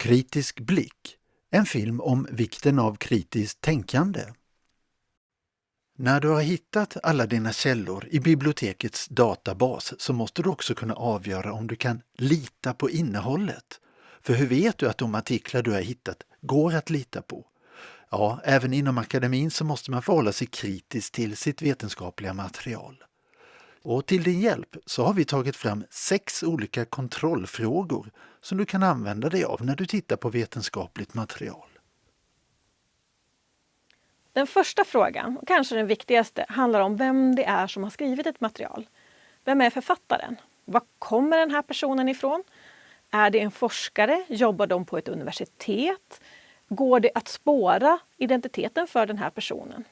Kritisk blick, en film om vikten av kritiskt tänkande. När du har hittat alla dina källor i bibliotekets databas så måste du också kunna avgöra om du kan lita på innehållet. För hur vet du att de artiklar du har hittat går att lita på? Ja, även inom akademin så måste man förhålla sig kritiskt till sitt vetenskapliga material. Och till din hjälp så har vi tagit fram sex olika kontrollfrågor som du kan använda dig av när du tittar på vetenskapligt material. Den första frågan, och kanske den viktigaste, handlar om vem det är som har skrivit ett material. Vem är författaren? Var kommer den här personen ifrån? Är det en forskare? Jobbar de på ett universitet? Går det att spåra identiteten för den här personen?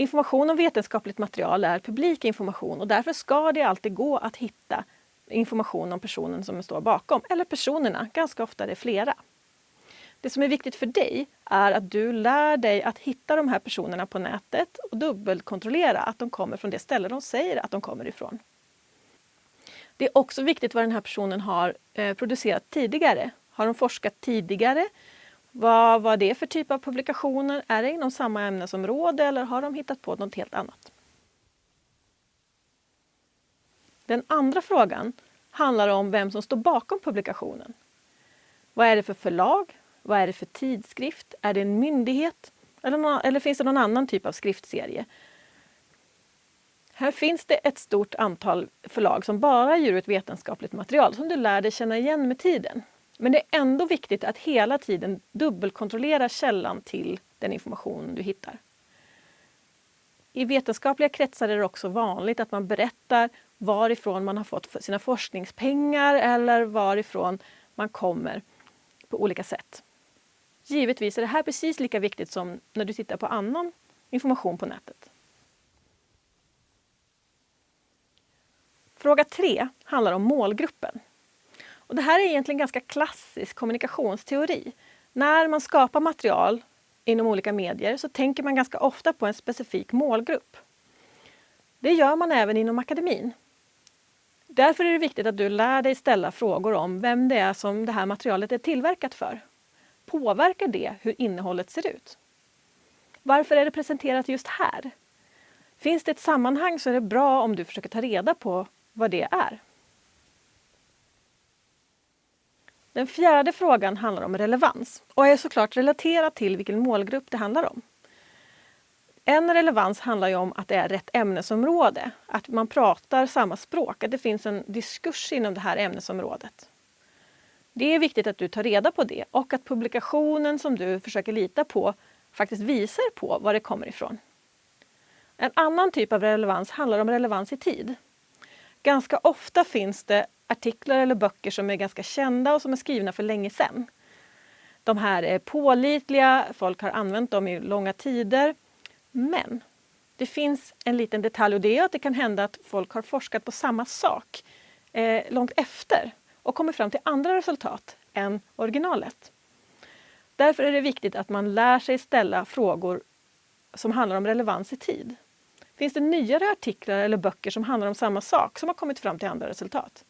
Information om vetenskapligt material är publik information och därför ska det alltid gå att hitta information om personen som står bakom, eller personerna, ganska ofta är det flera. Det som är viktigt för dig är att du lär dig att hitta de här personerna på nätet och dubbelkontrollera att de kommer från det ställe de säger att de kommer ifrån. Det är också viktigt vad den här personen har eh, producerat tidigare. Har de forskat tidigare? Vad var det för typ av publikationer? Är det inom samma ämnesområde eller har de hittat på något helt annat? Den andra frågan handlar om vem som står bakom publikationen. Vad är det för förlag? Vad är det för tidskrift? Är det en myndighet? Eller, någon, eller finns det någon annan typ av skriftserie? Här finns det ett stort antal förlag som bara ger ut vetenskapligt material som du lär dig känna igen med tiden. Men det är ändå viktigt att hela tiden dubbelkontrollera källan till den information du hittar. I vetenskapliga kretsar är det också vanligt att man berättar varifrån man har fått sina forskningspengar eller varifrån man kommer på olika sätt. Givetvis är det här precis lika viktigt som när du tittar på annan information på nätet. Fråga 3 handlar om målgruppen. Och det här är egentligen ganska klassisk kommunikationsteori. När man skapar material inom olika medier så tänker man ganska ofta på en specifik målgrupp. Det gör man även inom akademin. Därför är det viktigt att du lär dig ställa frågor om vem det är som det här materialet är tillverkat för. Påverkar det hur innehållet ser ut? Varför är det presenterat just här? Finns det ett sammanhang så är det bra om du försöker ta reda på vad det är. Den fjärde frågan handlar om relevans och är såklart relaterad till vilken målgrupp det handlar om. En relevans handlar ju om att det är rätt ämnesområde, att man pratar samma språk, att det finns en diskurs inom det här ämnesområdet. Det är viktigt att du tar reda på det och att publikationen som du försöker lita på faktiskt visar på var det kommer ifrån. En annan typ av relevans handlar om relevans i tid. Ganska ofta finns det artiklar eller böcker som är ganska kända och som är skrivna för länge sedan. De här är pålitliga, folk har använt dem i långa tider. Men det finns en liten detalj och det är att det kan hända att folk har forskat på samma sak eh, långt efter och kommit fram till andra resultat än originalet. Därför är det viktigt att man lär sig ställa frågor som handlar om relevans i tid. Finns det nyare artiklar eller böcker som handlar om samma sak som har kommit fram till andra resultat?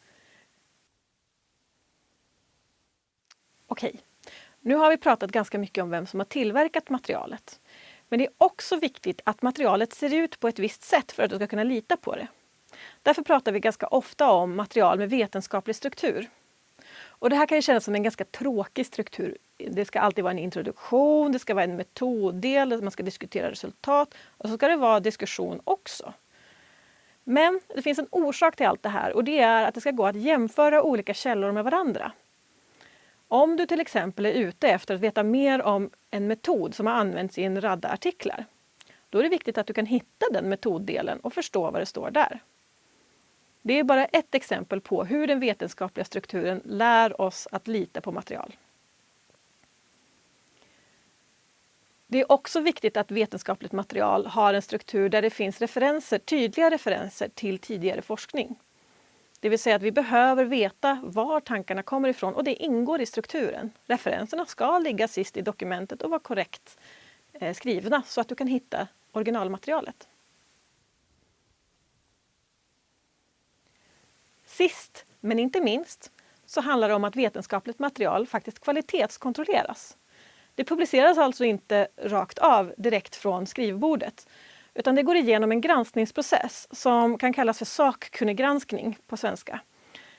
Okej, nu har vi pratat ganska mycket om vem som har tillverkat materialet. Men det är också viktigt att materialet ser ut på ett visst sätt för att du ska kunna lita på det. Därför pratar vi ganska ofta om material med vetenskaplig struktur. Och det här kan ju kännas som en ganska tråkig struktur. Det ska alltid vara en introduktion, det ska vara en metoddel, man ska diskutera resultat och så ska det vara diskussion också. Men det finns en orsak till allt det här och det är att det ska gå att jämföra olika källor med varandra. Om du till exempel är ute efter att veta mer om en metod som har använts i en radda artiklar, då är det viktigt att du kan hitta den metoddelen och förstå vad det står där. Det är bara ett exempel på hur den vetenskapliga strukturen lär oss att lita på material. Det är också viktigt att vetenskapligt material har en struktur där det finns referenser, tydliga referenser till tidigare forskning. Det vill säga att vi behöver veta var tankarna kommer ifrån och det ingår i strukturen. Referenserna ska ligga sist i dokumentet och vara korrekt eh, skrivna så att du kan hitta originalmaterialet. Sist men inte minst så handlar det om att vetenskapligt material faktiskt kvalitetskontrolleras. Det publiceras alltså inte rakt av direkt från skrivbordet utan det går igenom en granskningsprocess som kan kallas för sakkunniggranskning på svenska.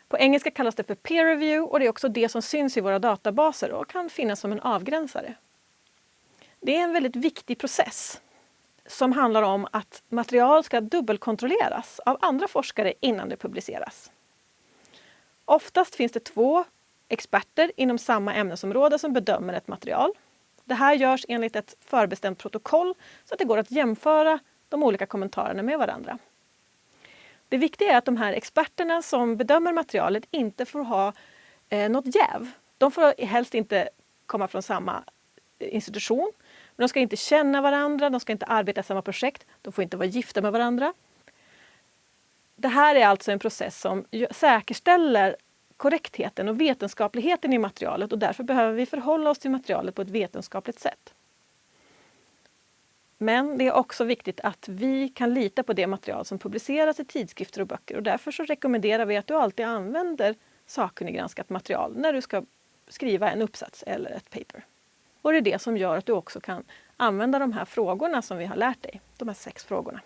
På engelska kallas det för peer review och det är också det som syns i våra databaser och kan finnas som en avgränsare. Det är en väldigt viktig process som handlar om att material ska dubbelkontrolleras av andra forskare innan det publiceras. Oftast finns det två experter inom samma ämnesområde som bedömer ett material. Det här görs enligt ett förbestämt protokoll så att det går att jämföra de olika kommentarerna med varandra. Det viktiga är att de här experterna som bedömer materialet inte får ha eh, något jäv. De får helst inte komma från samma eh, institution. Men de ska inte känna varandra, de ska inte arbeta i samma projekt, de får inte vara gifta med varandra. Det här är alltså en process som säkerställer korrektheten och vetenskapligheten i materialet och därför behöver vi förhålla oss till materialet på ett vetenskapligt sätt. Men det är också viktigt att vi kan lita på det material som publiceras i tidskrifter och böcker och därför så rekommenderar vi att du alltid använder sakkunniggranskat material när du ska skriva en uppsats eller ett paper. Och det är det som gör att du också kan använda de här frågorna som vi har lärt dig, de här sex frågorna.